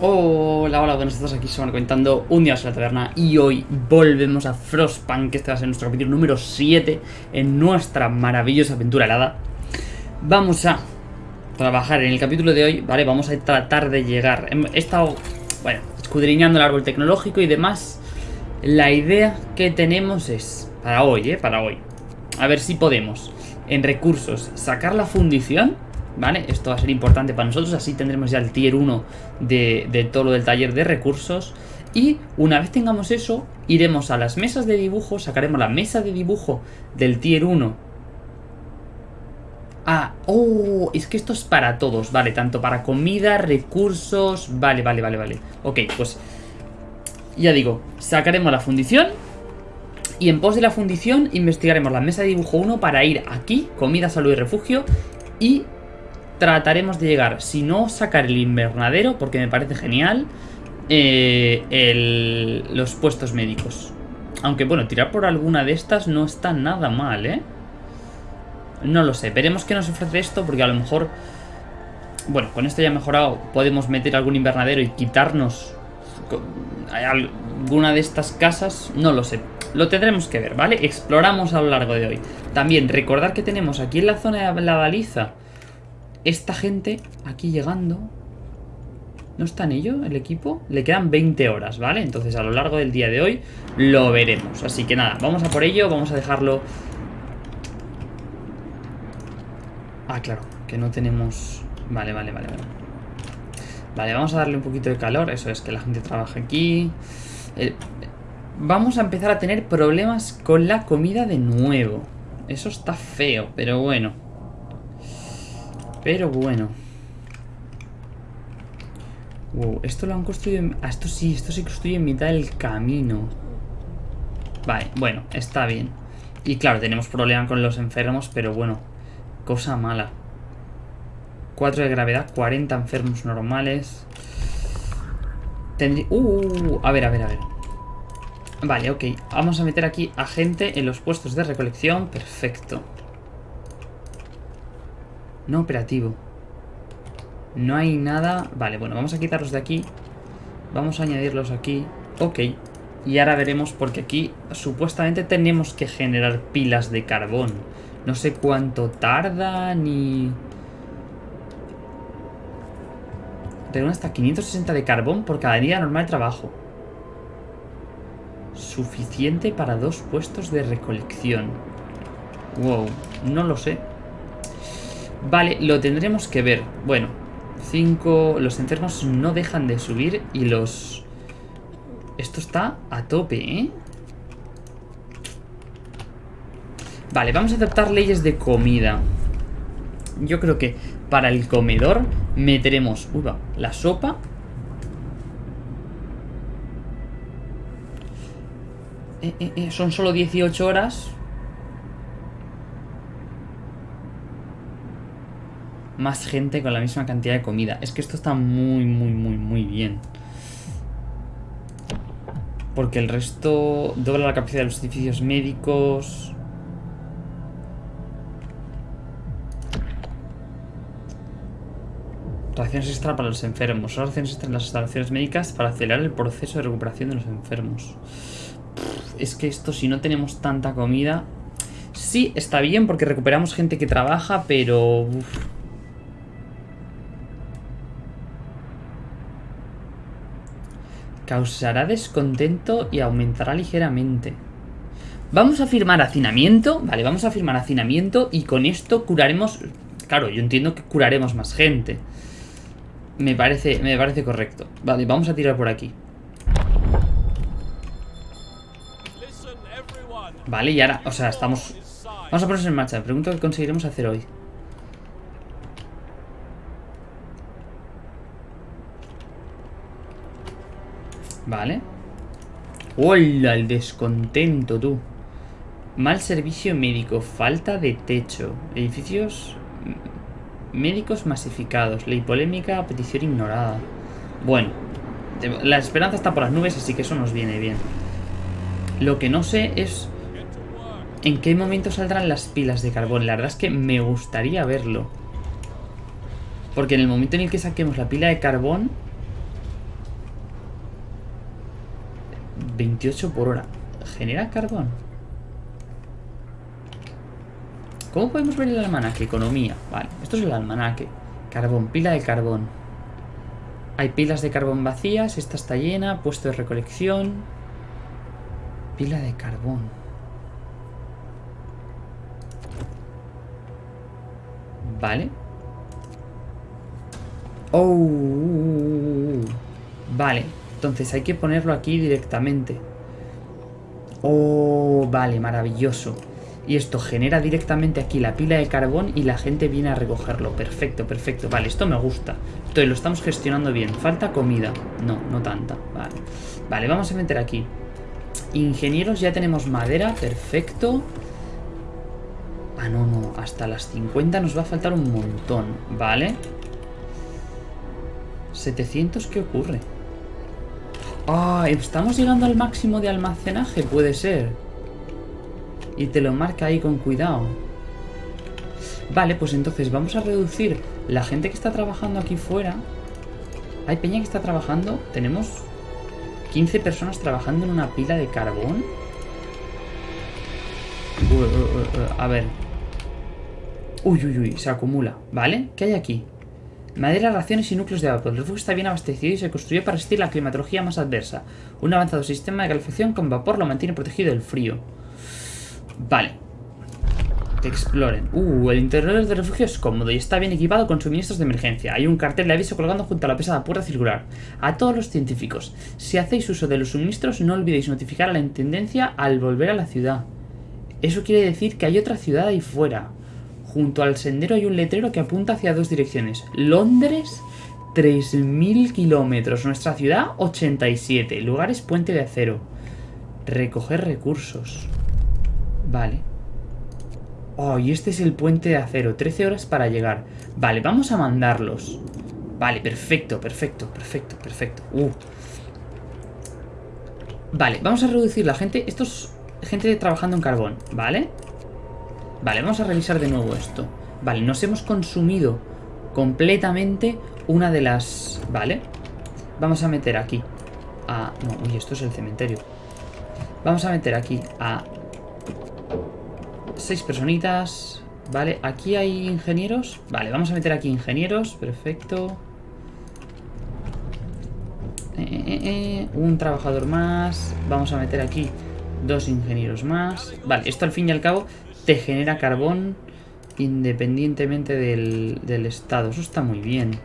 Hola, hola, buenas tardes, aquí van comentando un día en la taberna y hoy volvemos a Frostpunk, que este va a ser nuestro capítulo número 7 en nuestra maravillosa aventura helada. Vamos a trabajar en el capítulo de hoy, ¿vale? Vamos a tratar de llegar, he estado, bueno, escudriñando el árbol tecnológico y demás. La idea que tenemos es, para hoy, ¿eh? Para hoy, a ver si podemos, en recursos, sacar la fundición ¿vale? Esto va a ser importante para nosotros, así tendremos ya el tier 1 de, todo lo del taller de recursos. Y una vez tengamos eso, iremos a las mesas de dibujo, sacaremos la mesa de dibujo del tier 1 Ah, oh, es que esto es para todos, vale, tanto para comida, recursos, vale, vale, vale, vale. Ok, pues ya digo, sacaremos la fundición y en pos de la fundición investigaremos la mesa de dibujo 1 para ir aquí, comida, salud y refugio y trataremos de llegar, si no sacar el invernadero, porque me parece genial, eh, los puestos médicos. Aunque bueno, tirar por alguna de estas no está nada mal, ¿eh? No lo sé, veremos qué nos ofrece esto, porque a lo mejor... Bueno, con esto ya mejorado, podemos meter algún invernadero y quitarnos alguna de estas casas, no lo sé. Lo tendremos que ver, ¿vale? Exploramos a lo largo de hoy. También recordar que tenemos aquí en la zona de la baliza esta gente aquí llegando... ¿No está en ello el equipo? Le quedan 20 horas, ¿vale? Entonces a lo largo del día de hoy lo veremos. Así que nada, vamos a por ello, vamos a dejarlo... Ah, claro, que no tenemos... Vale, vale, vale, vale. Vale, vamos a darle un poquito de calor. Eso es, que la gente trabaje aquí. Vamos a empezar a tener problemas con la comida de nuevo. Eso está feo, pero bueno. Pero bueno. Wow, esto lo han construido... Ah, esto sí, esto se construye en mitad del camino. Vale, bueno, está bien. Y claro, tenemos problema con los enfermos, pero bueno, cosa mala. 4 de gravedad, 40 enfermos normales. Tendría... Uh, a ver, a ver, a ver. Vale, ok. Vamos a meter aquí a gente en los puestos de recolección. Perfecto. No operativo. No hay nada... Vale, bueno, vamos a quitarlos de aquí. Vamos a añadirlos aquí. Ok. Y ahora veremos porque aquí supuestamente tenemos que generar pilas de carbón. No sé cuánto tarda ni... Tengo hasta 560 de carbón por cada día normal de trabajo. Suficiente para dos puestos de recolección. Wow, no lo sé. Vale, lo tendremos que ver. Bueno, 5... Los enfermos no dejan de subir y los... Esto está a tope, ¿eh? Vale, vamos a adaptar leyes de comida. Yo creo que para el comedor meteremos... Uy, va, la sopa... Eh, eh, eh, son solo 18 horas más gente con la misma cantidad de comida. Es que esto está muy, muy, muy, muy bien. Porque el resto dobla la capacidad de los edificios médicos. Raciones extra para los enfermos. Raciones extra en las instalaciones médicas para acelerar el proceso de recuperación de los enfermos. es que esto, si no tenemos tanta comida... Sí, está bien porque recuperamos gente que trabaja, pero... Causará descontento y aumentará ligeramente. Vamos a firmar hacinamiento. Vale, vamos a firmar hacinamiento y con esto curaremos... Claro, yo entiendo que curaremos más gente. Me parece, me parece correcto. Vale, vamos a tirar por aquí. Vale, y ahora, o sea, estamos... Vamos a ponernos en marcha. Pregunto qué conseguiremos hacer hoy. Vale. ¡Hola! El descontento, tú. Mal servicio médico. Falta de techo. Edificios médicos masificados. Ley polémica. Petición ignorada. Bueno. La esperanza está por las nubes, así que eso nos viene bien. Lo que no sé es... ¿En qué momento saldrán las pilas de carbón? La verdad es que me gustaría verlo. Porque en el momento en el que saquemos la pila de carbón 28 por hora. ¿Genera carbón? ¿Cómo podemos ver el almanaque? Economía. Vale, esto es el almanaque. Carbón, pila de carbón. Hay pilas de carbón vacías, esta está llena, puesto de recolección. Pila de carbón. Vale. Oh. Vale. Entonces hay que ponerlo aquí directamente. Oh, vale, maravilloso. Y esto genera directamente aquí la pila de carbón y la gente viene a recogerlo. Perfecto, perfecto. Vale, esto me gusta. Entonces lo estamos gestionando bien. Falta comida. No, no tanta. Vale. Vale, vamos a meter aquí. Ingenieros, ya tenemos madera. Perfecto. Ah, no, no. Hasta las 50 nos va a faltar un montón. Vale. 700, ¿qué ocurre? Ah, estamos llegando al máximo de almacenaje, puede ser. Y te lo marca ahí con cuidado. Vale, pues entonces vamos a reducir la gente que está trabajando aquí fuera. Hay peña que está trabajando. Tenemos 15 personas trabajando en una pila de carbón. a ver. Uy, uy, uy, se acumula. ¿Vale? ¿Qué hay aquí? Madera, raciones y núcleos de vapor. El refugio está bien abastecido y se construyó para resistir la climatología más adversa. Un avanzado sistema de calefacción con vapor lo mantiene protegido del frío. Vale. Que exploren. Uh, el interior del refugio es cómodo y está bien equipado con suministros de emergencia. Hay un cartel de aviso colgando junto a la pesada puerta circular. A todos los científicos, si hacéis uso de los suministros, no olvidéis notificar a la intendencia al volver a la ciudad. Eso quiere decir que hay otra ciudad ahí fuera. Junto al sendero hay un letrero que apunta hacia dos direcciones. Londres, 3.000 kilómetros. Nuestra ciudad, 87. Lugares, puente de acero. Recoger recursos. Vale. Oh, y este es el puente de acero. 13 horas para llegar. Vale, vamos a mandarlos. Vale, perfecto, perfecto, perfecto, perfecto. Uh. Vale, vamos a reducir la gente. Esto es gente trabajando en carbón, ¿vale? Vale, vamos a revisar de nuevo esto. Vale, nos hemos consumido completamente una de las... Vale. Vamos a meter aquí a... No, uy, esto es el cementerio. Vamos a meter aquí a seis personitas. Vale, aquí hay ingenieros. Vale, vamos a meter aquí ingenieros. Perfecto. Eh, eh, eh, un trabajador más. Vamos a meter aquí dos ingenieros más. Vale, esto al fin y al cabo te genera carbón independientemente del, del estado. Eso está muy bien.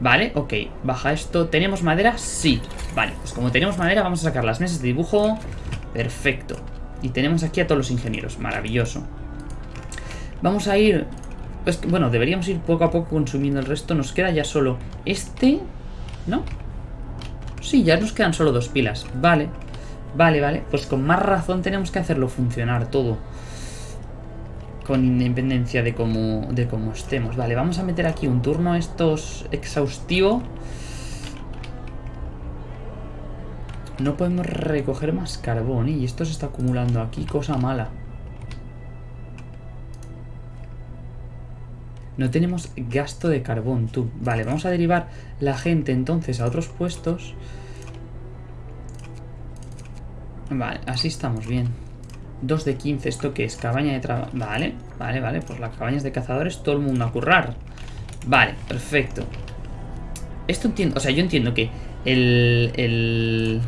Vale, ok, baja esto. ¿Tenemos madera? Sí. Vale, pues como tenemos madera vamos a sacar las mesas de dibujo. Perfecto. Y tenemos aquí a todos los ingenieros. Maravilloso. Vamos a ir... Pues, bueno, deberíamos ir poco a poco consumiendo el resto. Nos queda ya solo este... ¿No? Sí, ya nos quedan solo dos pilas. Vale. Vale, vale. Pues con más razón tenemos que hacerlo funcionar todo. Con independencia de cómo, de cómo estemos. Vale, vamos a meter aquí un turno estos exhaustivo. No podemos recoger más carbón, ¿eh? Y esto se está acumulando aquí, cosa mala. No tenemos gasto de carbón, tú. Vale, vamos a derivar la gente entonces a otros puestos. Vale, así estamos bien. 2 de 15, ¿esto qué es? Cabaña de trabajo. Vale, vale, vale. Pues las cabañas de cazadores, todo el mundo a currar. Vale, perfecto. Esto entiendo, o sea, yo entiendo que el, el,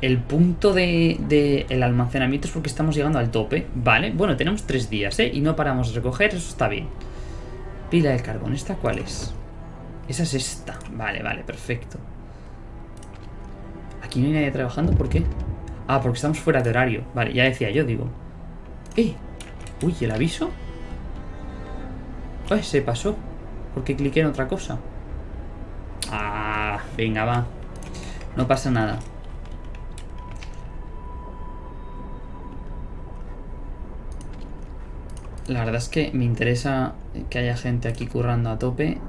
el punto de, el almacenamiento es porque estamos llegando al tope. Vale, bueno, tenemos tres días, ¿eh? Y no paramos de recoger, eso está bien. Pila de carbón, ¿esta cuál es? Esa es esta. Vale, vale, perfecto. Aquí no hay nadie trabajando, ¿por qué? Ah, porque estamos fuera de horario. Vale, ya decía yo, digo. ¡Eh! Uy, ¿el aviso? ¡Ay, se pasó! Porque cliqué en otra cosa. Ah, venga, va. No pasa nada. La verdad es que me interesa que haya gente aquí currando a tope.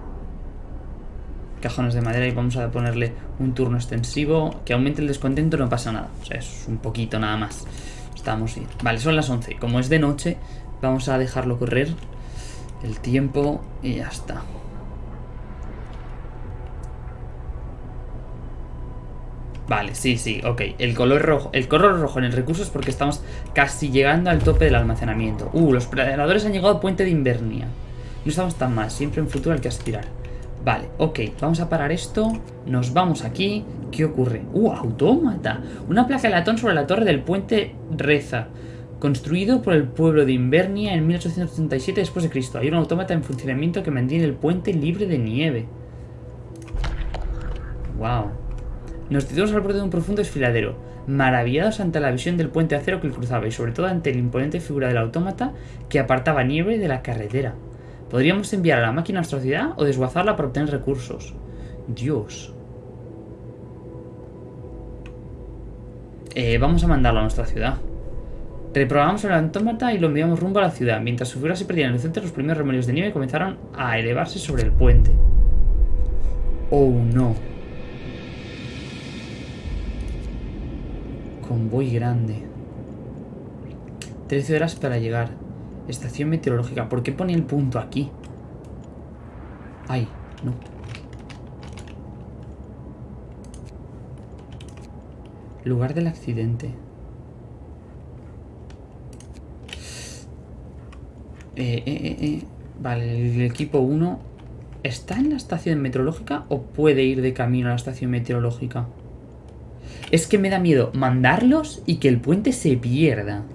Cajones de madera y vamos a ponerle un turno extensivo. Que aumente el descontento no pasa nada. O sea, es un poquito nada más. Estamos bien. Vale, son las 11. Como es de noche, vamos a dejarlo correr el tiempo y ya está. Vale, sí, sí, ok. El color rojo, el color rojo en el recurso es porque estamos casi llegando al tope del almacenamiento. Uh, los predadores han llegado al puente de Invernia. No estamos tan mal, siempre en futuro hay que aspirar. Vale, ok, vamos a parar esto. Nos vamos aquí. ¿Qué ocurre? ¡Uh, autómata! Una placa de latón sobre la torre del puente Reza. Construido por el pueblo de Invernia en 1837 después de Cristo. Hay un autómata en funcionamiento que mantiene el puente libre de nieve. Wow. Nos detenemos al borde de un profundo desfiladero, maravillados ante la visión del puente de acero que cruzaba y sobre todo ante la imponente figura del autómata que apartaba nieve de la carretera. Podríamos enviar a la máquina a nuestra ciudad o desguazarla para obtener recursos. Dios. Eh, vamos a mandarlo a nuestra ciudad. Reprogramamos el autómata y lo enviamos rumbo a la ciudad. Mientras su figura se perdía en el centro, los primeros remolinos de nieve comenzaron a elevarse sobre el puente. Oh no. Convoy grande. 13 horas para llegar. Estación meteorológica. ¿Por qué pone el punto aquí? Ay, no. Lugar del accidente. Eh, eh, eh, eh. Vale, el equipo 1 ¿Está en la estación meteorológica o puede ir de camino a la estación meteorológica? Es que me da miedo mandarlos y que el puente se pierda.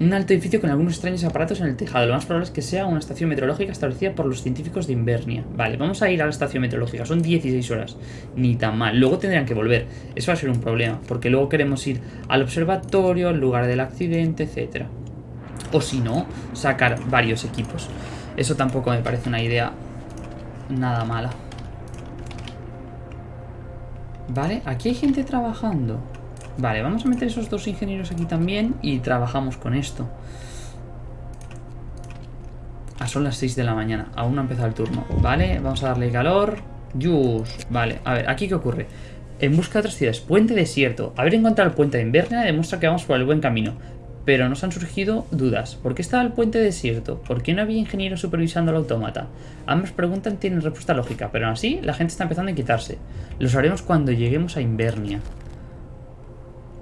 Un alto edificio con algunos extraños aparatos en el tejado. Lo más probable es que sea una estación meteorológica establecida por los científicos de Invernia. Vale, vamos a ir a la estación meteorológica. Son 16 horas. Ni tan mal. Luego tendrían que volver. Eso va a ser un problema. Porque luego queremos ir al observatorio, al lugar del accidente, etc. O si no, sacar varios equipos. Eso tampoco me parece una idea nada mala. Vale, aquí hay gente trabajando. Vale, vamos a meter esos dos ingenieros aquí también y trabajamos con esto. Ah, son las 6 de la mañana, aún no ha empezado el turno. Vale, vamos a darle calor. Yus, vale, a ver, ¿aquí qué ocurre? En busca de otras ciudades, puente desierto. Haber encontrado el puente de Invernia demuestra que vamos por el buen camino. Pero nos han surgido dudas. ¿Por qué estaba el puente desierto? ¿Por qué no había ingeniero supervisando el autómata? Ambas preguntas tienen respuesta lógica, pero aún así la gente está empezando a quitarse. Lo sabremos cuando lleguemos a Invernia.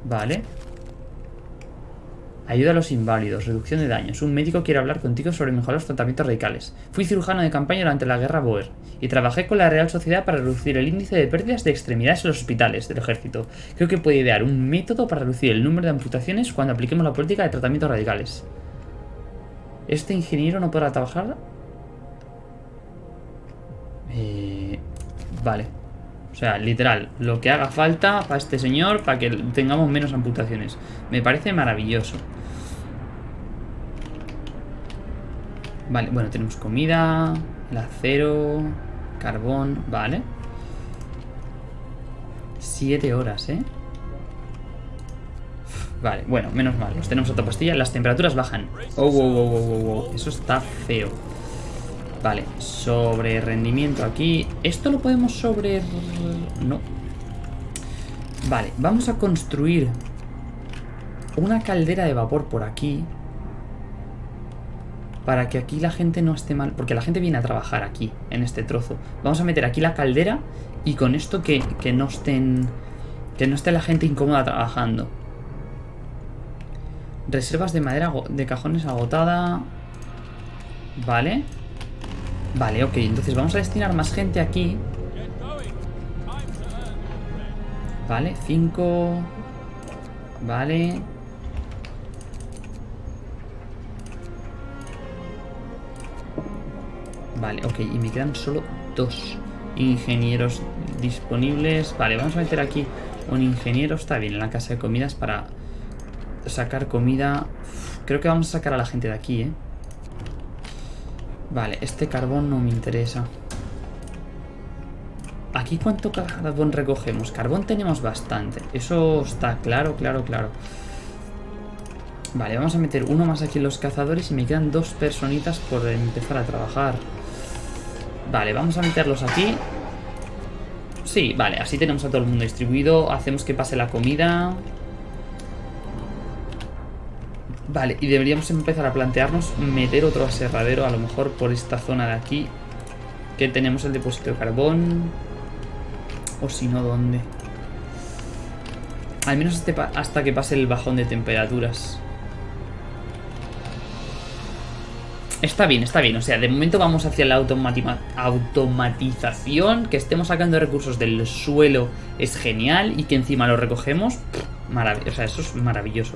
Vale. Ayuda a los inválidos, reducción de daños. Un médico quiere hablar contigo sobre mejorar los tratamientos radicales. Fui cirujano de campaña durante la guerra Boer y trabajé con la Real Sociedad para reducir el índice de pérdidas de extremidades en los hospitales del ejército. Creo que puede idear un método para reducir el número de amputaciones cuando apliquemos la política de tratamientos radicales. Este ingeniero no podrá trabajar... Eh... Vale. O sea, literal, lo que haga falta para este señor para que tengamos menos amputaciones. Me parece maravilloso. Vale, bueno, tenemos comida, el acero, carbón, vale. Siete horas, ¿eh? Vale, bueno, menos mal. tenemos otra pastilla. Las temperaturas bajan. Oh, oh, oh, oh, oh, Eso está feo. Vale, sobre rendimiento aquí. ¿Esto lo podemos sobre...? No. Vale, vamos a construir una caldera de vapor por aquí. Para que aquí la gente no esté mal. Porque la gente viene a trabajar aquí, en este trozo. Vamos a meter aquí la caldera y con esto que, que no estén... Que no esté la gente incómoda trabajando. Reservas de madera de cajones agotada. Vale. Vale, ok, entonces vamos a destinar más gente aquí. Vale, 5. Vale. Vale, ok, y me quedan solo dos ingenieros disponibles. Vale, vamos a meter aquí un ingeniero. Está bien, en la casa de comidas para sacar comida. creo que vamos a sacar a la gente de aquí, ¿eh? Vale, este carbón no me interesa. ¿Aquí cuánto carbón recogemos? Carbón tenemos bastante. Eso está claro, claro, claro. Vale, vamos a meter uno más aquí en los cazadores y me quedan dos personitas por empezar a trabajar. Vale, vamos a meterlos aquí. Sí, vale, así tenemos a todo el mundo distribuido. Hacemos que pase la comida. Vale, y deberíamos empezar a plantearnos meter otro aserradero a lo mejor por esta zona de aquí. Que tenemos el depósito de carbón. O si no, ¿dónde? Al menos este hasta que pase el bajón de temperaturas. Está bien, está bien. O sea, de momento vamos hacia la automatización. Que estemos sacando recursos del suelo es genial. Y que encima lo recogemos. O sea, eso es maravilloso.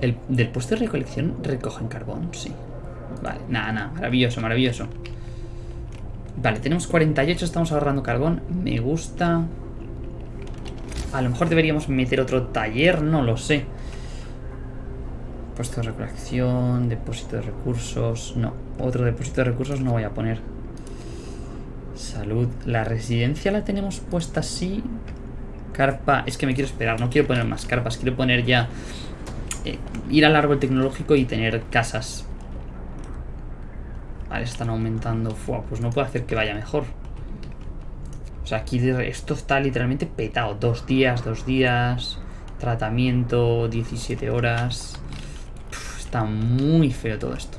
El, ¿Del puesto de recolección recogen carbón? Sí. Vale, nada, nada. Maravilloso, maravilloso. Vale, tenemos 48, estamos ahorrando carbón. Me gusta. A lo mejor deberíamos meter otro taller, no lo sé. Puesto de recolección, depósito de recursos... No, otro depósito de recursos no voy a poner. Salud. La residencia la tenemos puesta así. Carpa... Es que me quiero esperar, no quiero poner más carpas. Quiero poner ya... Eh, ir al árbol tecnológico y tener casas. Vale, están aumentando. Pues no puedo hacer que vaya mejor. O sea, aquí esto está literalmente petado. Dos días, dos días. Tratamiento, 17 horas. Está muy feo todo esto.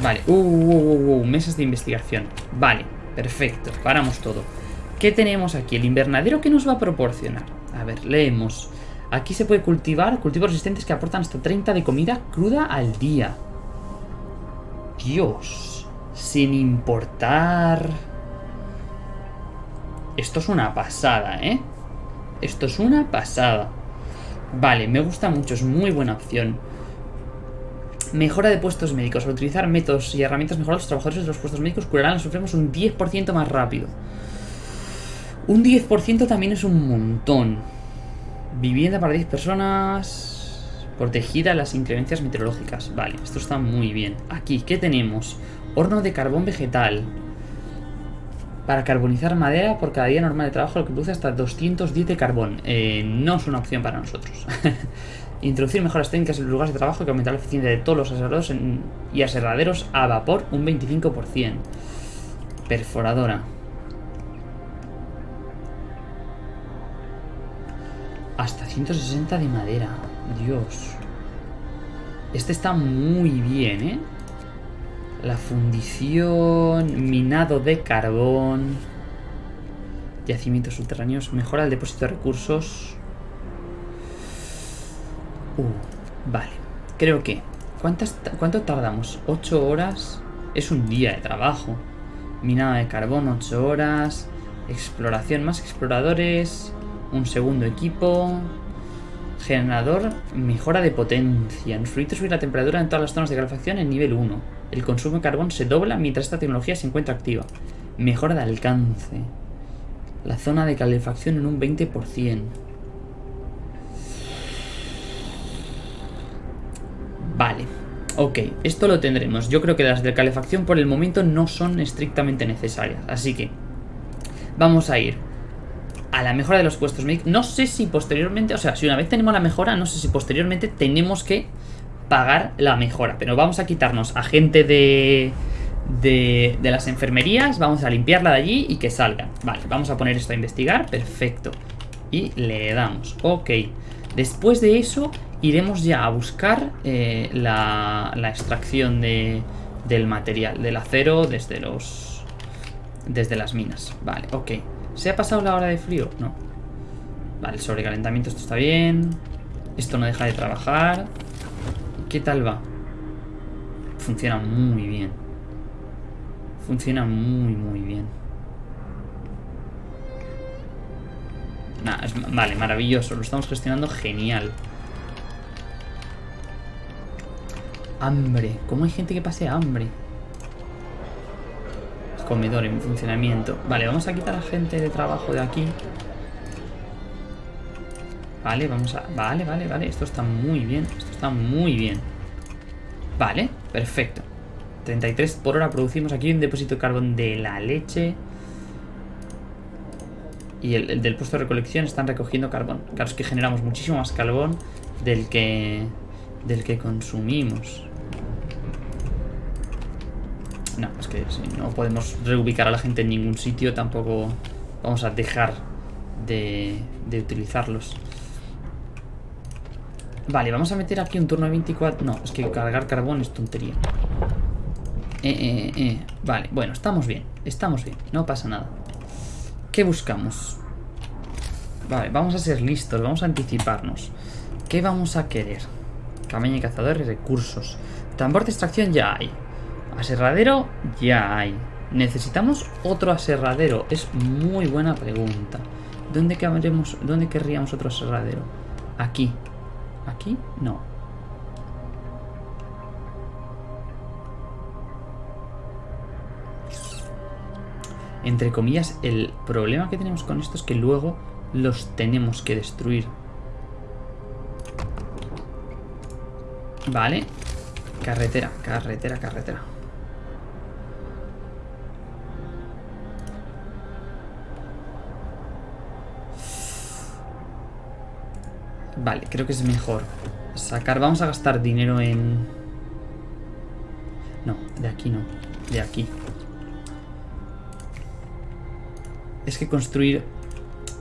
Vale, uh, uh, uh, mesas de investigación Vale, perfecto, paramos todo ¿Qué tenemos aquí? El invernadero que nos va a proporcionar A ver, leemos Aquí se puede cultivar cultivos resistentes que aportan hasta 30 de comida cruda al día Dios Sin importar Esto es una pasada, ¿eh? Esto es una pasada. Vale, me gusta mucho, es muy buena opción. Mejora de puestos médicos. Al utilizar métodos y herramientas mejoradas, los trabajadores de los puestos médicos curarán los enfermos un 10% más rápido. Un 10% también es un montón. Vivienda para 10 personas... Protegida a las inclemencias meteorológicas. Vale, esto está muy bien. Aquí, ¿qué tenemos? Horno de carbón vegetal. Para carbonizar madera por cada día normal de trabajo, lo que produce hasta 210 de carbón. Eh, no es una opción para nosotros. Introducir mejoras técnicas en los lugares de trabajo que aumentará la eficiencia de todos los aserraderos y aserraderos a vapor un 25%. Perforadora. Hasta 160 de madera. Dios. Este está muy bien, ¿eh? La fundición, minado de carbón, yacimientos subterráneos, mejora el depósito de recursos. Uh, vale. Creo que... ¿cuántas, ¿Cuánto tardamos? 8 horas. Es un día de trabajo. Minado de carbón, 8 horas. Exploración, más exploradores. Un segundo equipo. Generador, mejora de potencia. Nos permite subir la temperatura en todas las zonas de calefacción en nivel 1. El consumo de carbón se dobla mientras esta tecnología se encuentra activa. Mejora de alcance. La zona de calefacción en un 20%. Vale. Ok, esto lo tendremos. Yo creo que las de calefacción por el momento no son estrictamente necesarias. Así que vamos a ir a la mejora de los puestos No sé si posteriormente, o sea, si una vez tenemos la mejora, no sé si posteriormente tenemos que pagar la mejora. Pero vamos a quitarnos a gente de, de, de, las enfermerías, vamos a limpiarla de allí y que salgan. Vale, vamos a poner esto a investigar, perfecto. Y le damos, ok. Después de eso iremos ya a buscar eh, la, la, extracción de, del material, del acero desde los... Desde las minas. Vale, ok. ¿Se ha pasado la hora de frío? No. Vale, el sobrecalentamiento, esto está bien. Esto no deja de trabajar. ¿Qué tal va? Funciona muy bien. Funciona muy, muy bien. vale, maravilloso. Lo estamos gestionando genial. Hambre. ¿Cómo hay gente que pase hambre? Comedor en funcionamiento. Vale, vamos a quitar a gente de trabajo de aquí. Vale, vamos a... Vale, vale, vale. Esto está muy bien. Esto está muy bien. Vale, perfecto. 33 por hora producimos aquí un depósito de carbón de la leche. Y el, del puesto de recolección están recogiendo carbón. Claro, es que generamos muchísimo más carbón del que, del que consumimos. No, es que si no podemos reubicar a la gente en ningún sitio, tampoco vamos a dejar de, de utilizarlos. Vale, vamos a meter aquí un turno de 24... No, es que cargar carbón es tontería. Eh, eh, eh. Vale, bueno, estamos bien. Estamos bien, no pasa nada. ¿Qué buscamos? Vale, vamos a ser listos, vamos a anticiparnos. ¿Qué vamos a querer? Cameña y cazador y recursos. Tambor de extracción ya hay. Aserradero ya hay. ¿Necesitamos otro aserradero? Es muy buena pregunta. ¿Dónde, queremos, ¿Dónde querríamos otro aserradero? Aquí. ¿Aquí? No. Entre comillas, el problema que tenemos con esto es que luego los tenemos que destruir. Vale. Carretera, carretera, carretera. Vale, creo que es mejor sacar... Vamos a gastar dinero en... No, de aquí no. De aquí. Es que construir,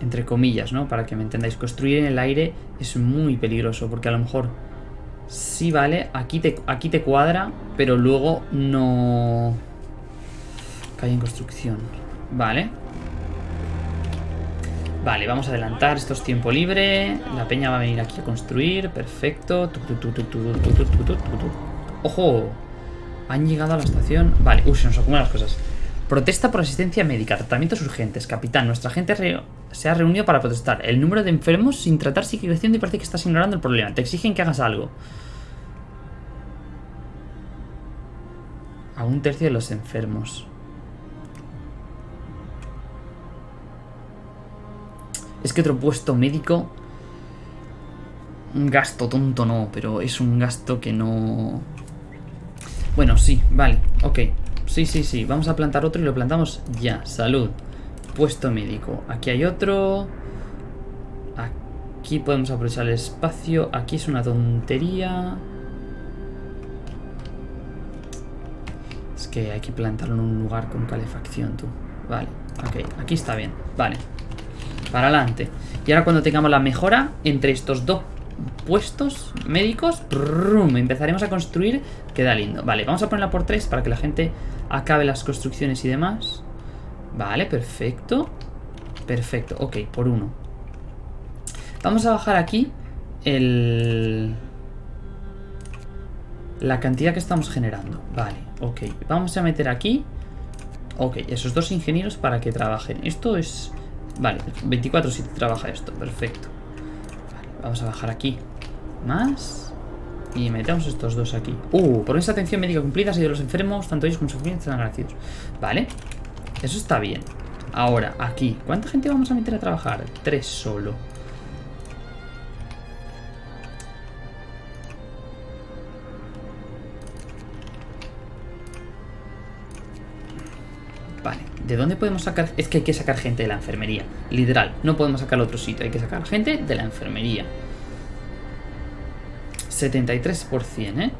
entre comillas, ¿no? Para que me entendáis, construir en el aire es muy peligroso porque a lo mejor sí vale, aquí te, aquí te cuadra, pero luego no... Calle en construcción. Vale. Vale, vamos a adelantar, esto es tiempo libre. La peña va a venir aquí a construir, perfecto. ¡Ojo! Han llegado a la estación. Vale, uy, se nos acumulan las cosas. Protesta por asistencia médica, tratamientos urgentes. Capitán, nuestra gente se ha reunido para protestar. El número de enfermos sin tratar sigue creciendo y parece que estás ignorando el problema. Te exigen que hagas algo. A un tercio de los enfermos. Es que otro puesto médico... Un gasto tonto no, pero es un gasto que no... Bueno, sí, vale, ok. Sí, sí, sí, vamos a plantar otro y lo plantamos ya. Salud. Puesto médico. Aquí hay otro. Aquí podemos aprovechar el espacio. Aquí es una tontería. Es que hay que plantarlo en un lugar con calefacción, tú. Vale, ok, aquí está bien. Vale, para adelante. Y ahora cuando tengamos la mejora entre estos dos puestos médicos, empezaremos a construir. Queda lindo. Vale, vamos a ponerla por tres para que la gente acabe las construcciones y demás. Vale, perfecto. Perfecto, ok, por uno. Vamos a bajar aquí el... La cantidad que estamos generando. Vale, ok. Vamos a meter aquí... Ok, esos dos ingenieros para que trabajen. Esto es Vale, 24 si trabaja esto, perfecto. vamos a bajar aquí. Más. Y metemos estos dos aquí. Uh, por esa atención médica cumplida, si de los enfermos, tanto ellos como sus familias están agradecidos. Vale, eso está bien. Ahora, aquí, ¿cuánta gente vamos a meter a trabajar? Tres solo. ¿De dónde podemos sacar? Es que hay que sacar gente de la enfermería. Literal. No podemos sacar otro sitio. Hay que sacar gente de la enfermería. 73%, ¿eh?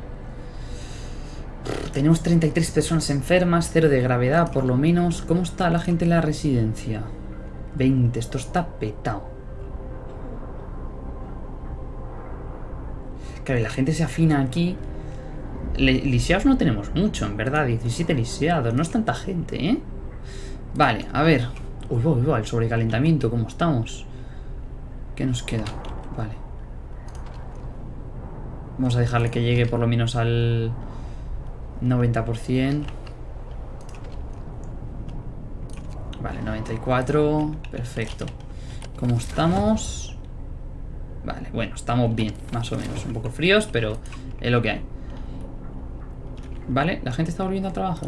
Tenemos 33 personas enfermas, cero de gravedad por lo menos. ¿Cómo está la gente en la residencia? 20, esto está petado. Claro, y la gente se afina aquí. Lisiados no tenemos mucho, en verdad. 17 lisiados, no es tanta gente, ¿eh? Vale, a ver. Uy, uy, uy, el sobrecalentamiento, ¿cómo estamos? ¿Qué nos queda? Vale. Vamos a dejarle que llegue por lo menos al 90%. Vale, 94. Perfecto. ¿Cómo estamos? Vale, bueno, estamos bien, más o menos. Un poco fríos, pero es lo que hay. Vale, la gente está volviendo al trabajo.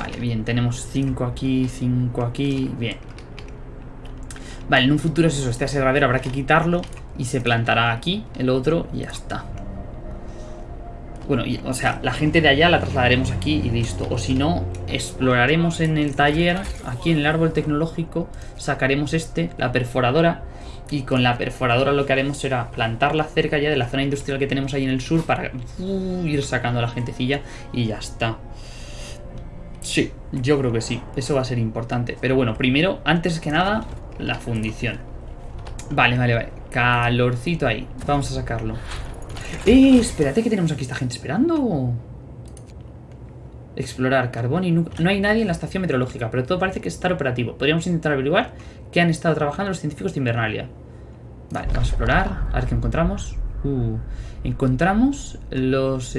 Vale, bien, tenemos 5 aquí, 5 aquí, bien. Vale, en un futuro es eso, este aserradero habrá que quitarlo Y se plantará aquí, el otro, y ya está. Bueno, o sea, la gente de allá la trasladaremos aquí y listo. O si no, exploraremos en el taller, aquí en el árbol tecnológico Sacaremos este, la perforadora Y con la perforadora lo que haremos será plantarla cerca ya de la zona industrial que tenemos ahí en el sur para uh, ir sacando a la gentecilla y ya está. Sí, yo creo que sí. Eso va a ser importante. Pero bueno, primero, antes que nada, la fundición. Vale, vale, vale. Calorcito ahí. Vamos a sacarlo. ¡Eh! Espérate que tenemos aquí esta gente esperando. Explorar carbón y no, hay nadie en la estación meteorológica, pero todo parece que está operativo. Podríamos intentar averiguar qué han estado trabajando los científicos de Invernalia. Vale, vamos a explorar, a ver qué encontramos. Uh, encontramos los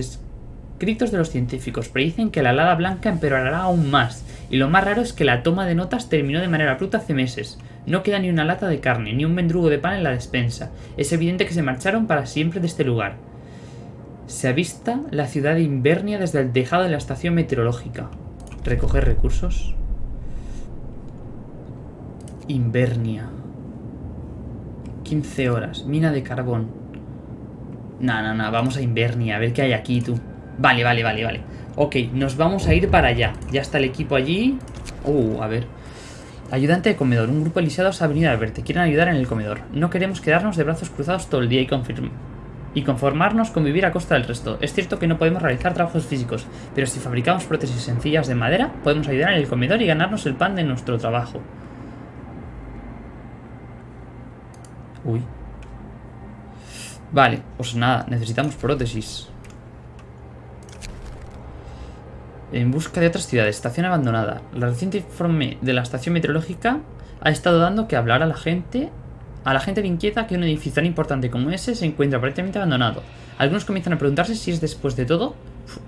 escritos de los científicos. Predicen que la helada blanca empeorará aún más. Y lo más raro es que la toma de notas terminó de manera abrupta hace meses. No queda ni una lata de carne, ni un mendrugo de pan en la despensa. Es evidente que se marcharon para siempre de este lugar. Se avista la ciudad de Invernia desde el tejado de la estación meteorológica. Recoger recursos. Invernia. 15 horas. Mina de carbón. No, no, no. Vamos a Invernia. A ver qué hay aquí, tú. Vale, vale, vale, vale. Ok, nos vamos a ir para allá. Ya está el equipo allí. Uh, a ver. Ayudante de comedor. Un grupo de lisiados ha venido a verte. Quieren ayudar en el comedor. No queremos quedarnos de brazos cruzados todo el día y confirmar y conformarnos con vivir a costa del resto. Es cierto que no podemos realizar trabajos físicos, pero si fabricamos prótesis sencillas de madera, podemos ayudar en el comedor y ganarnos el pan de nuestro trabajo. Uy. Vale, pues nada, necesitamos prótesis. En busca de otras ciudades, estación abandonada. La reciente informe de la estación meteorológica ha estado dando que hablar a la gente a la gente le inquieta que un edificio tan importante como ese se encuentra aparentemente abandonado. Algunos comienzan a preguntarse si es después de todo,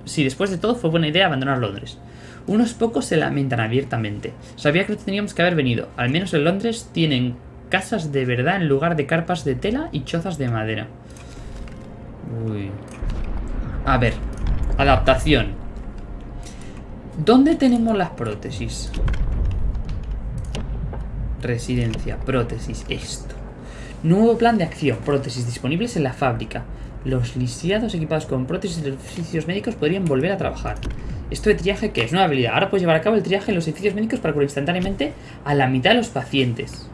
si después de todo fue buena idea abandonar Londres. Unos pocos se lamentan abiertamente. Sabía que teníamos que haber venido. Al menos en Londres tienen casas de verdad en lugar de carpas de tela y chozas de madera. Uy. A ver. Adaptación. ¿Dónde tenemos las prótesis? Residencia, prótesis, esto. Nuevo plan de acción. Prótesis disponibles en la fábrica. Los lisiados equipados con prótesis de edificios médicos podrían volver a trabajar. Esto de triaje, ¿qué es? Nueva habilidad. Ahora puedes llevar a cabo el triaje en los edificios médicos para curar instantáneamente a la mitad de los pacientes.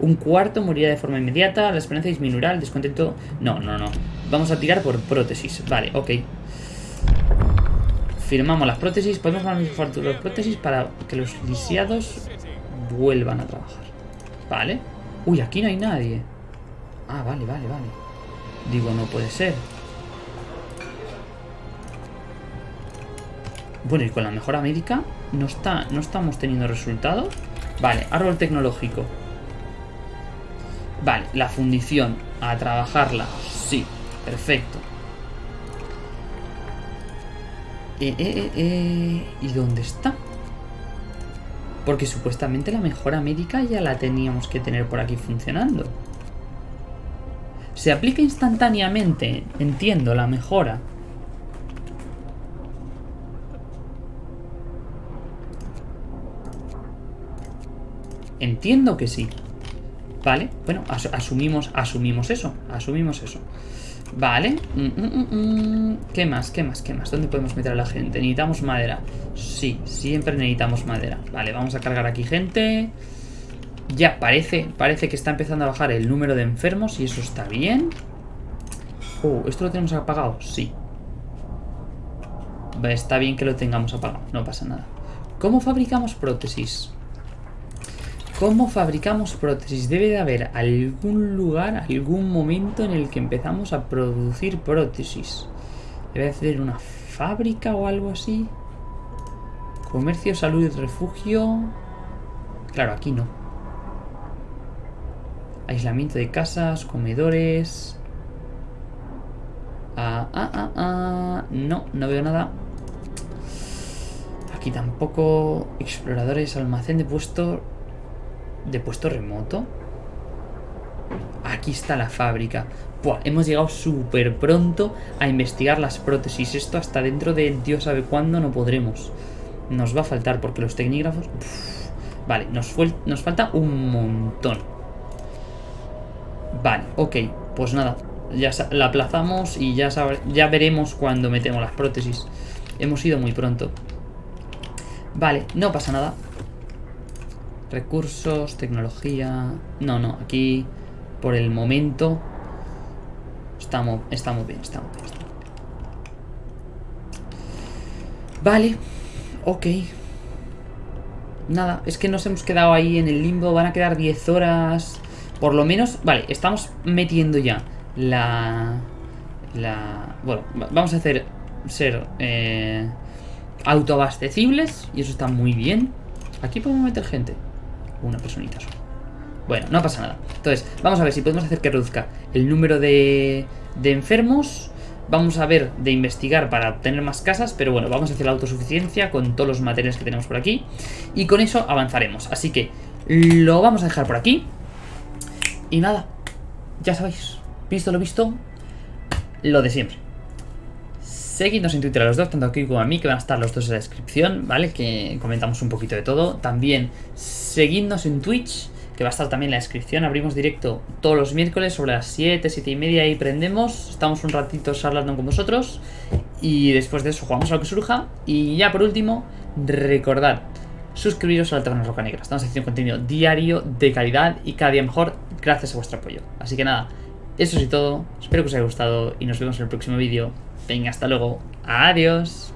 Un cuarto morirá de forma inmediata, la esperanza disminuirá, el descontento... No, no, no. Vamos a tirar por prótesis. Vale, ok. Firmamos las prótesis. Podemos manufacturar prótesis para que los lisiados vuelvan a trabajar. Vale. Uy, aquí no hay nadie. Ah, vale, vale, vale. Digo, no puede ser. Bueno, y con la mejora médica no, está, no estamos teniendo resultados. Vale, árbol tecnológico. Vale, la fundición. A trabajarla. Sí, perfecto. Eh, eh, eh. ¿Y dónde está? Porque supuestamente la mejora médica ya la teníamos que tener por aquí funcionando. Se aplica instantáneamente, entiendo, la mejora. Entiendo que sí. Vale, bueno, asumimos, asumimos eso, asumimos eso. Vale. Mm, mm, mm, ¿Qué más? ¿Qué más? ¿Qué más? ¿Dónde podemos meter a la gente? Necesitamos madera. Sí, siempre necesitamos madera. Vale, vamos a cargar aquí gente. Ya, parece, parece que está empezando a bajar el número de enfermos y eso está bien. Oh, ¿esto lo tenemos apagado? Sí. Está bien que lo tengamos apagado, no pasa nada. ¿Cómo fabricamos prótesis? ¿Cómo fabricamos prótesis? Debe de haber algún lugar, algún momento en el que empezamos a producir prótesis. Debe de ser una fábrica o algo así. Comercio, salud y refugio. Claro, aquí no. Aislamiento de casas, comedores. Ah, ah, ah, ah. No, no veo nada. Aquí tampoco. Exploradores, almacén de puesto. De puesto remoto. Aquí está la fábrica. hemos llegado súper pronto a investigar las prótesis. Esto hasta dentro de Dios sabe cuándo no podremos. Nos va a faltar porque los tecnígrafos... vale, nos, nos falta un montón. Vale, ok, pues nada, ya la aplazamos y ya, ya veremos cuando metemos las prótesis. Hemos ido muy pronto. Vale, no pasa nada. Recursos, tecnología... No, no, aquí por el momento estamos, estamos bien, estamos bien. Vale, ok. Nada, es que nos hemos quedado ahí en el limbo, van a quedar 10 horas... Por lo menos, vale, estamos metiendo ya la... La... Bueno, vamos a hacer ser eh, autoabastecibles y eso está muy bien. Aquí podemos meter gente. Una personita solo. Bueno, no pasa nada. Entonces, vamos a ver si podemos hacer que reduzca el número de, de enfermos. Vamos a ver de investigar para obtener más casas, pero bueno, vamos a hacer la autosuficiencia con todos los materiales que tenemos por aquí. Y con eso avanzaremos. Así que lo vamos a dejar por aquí. Y nada, ya sabéis, visto lo visto, lo de siempre. Seguidnos en Twitter a los dos, tanto aquí como a mí, que van a estar los dos en la descripción, ¿vale? Que comentamos un poquito de todo. También seguidnos en Twitch, que va a estar también en la descripción. Abrimos directo todos los miércoles sobre las 7, 7 y media y prendemos. Estamos un ratito charlando con vosotros. Y después de eso jugamos a lo que surja. Y ya por último, recordad suscribiros a la Taberna Roca Negra. Estamos haciendo contenido diario, de calidad y cada día mejor gracias a vuestro apoyo. Así que nada, eso es todo. Espero que os haya gustado y nos vemos en el próximo vídeo. Venga, hasta luego. Adiós.